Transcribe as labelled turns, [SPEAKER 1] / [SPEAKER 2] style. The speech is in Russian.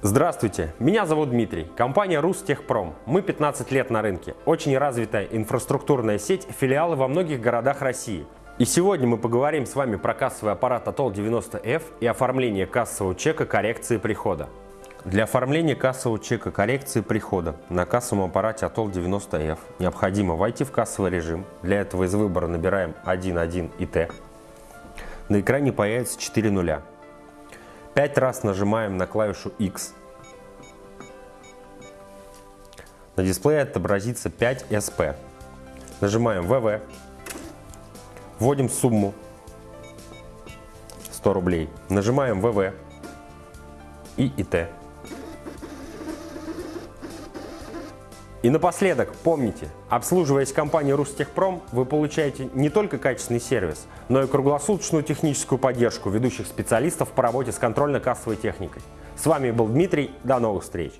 [SPEAKER 1] Здравствуйте, меня зовут Дмитрий, компания Рустехпром. Мы 15 лет на рынке, очень развитая инфраструктурная сеть, филиалы во многих городах России. И сегодня мы поговорим с вами про кассовый аппарат Atol 90F и оформление кассового чека коррекции прихода. Для оформления кассового чека коррекции прихода на кассовом аппарате Atol 90F необходимо войти в кассовый режим. Для этого из выбора набираем 1.1 и T. На экране появится 4 нуля. 5 раз нажимаем на клавишу X. На дисплее отобразится 5 SP. Нажимаем ВВ. Вводим сумму 100 рублей. Нажимаем ВВ и ИТ. И напоследок, помните, обслуживаясь компанией Рустехпром, вы получаете не только качественный сервис, но и круглосуточную техническую поддержку ведущих специалистов по работе с контрольно-кассовой техникой. С вами был Дмитрий, до новых встреч!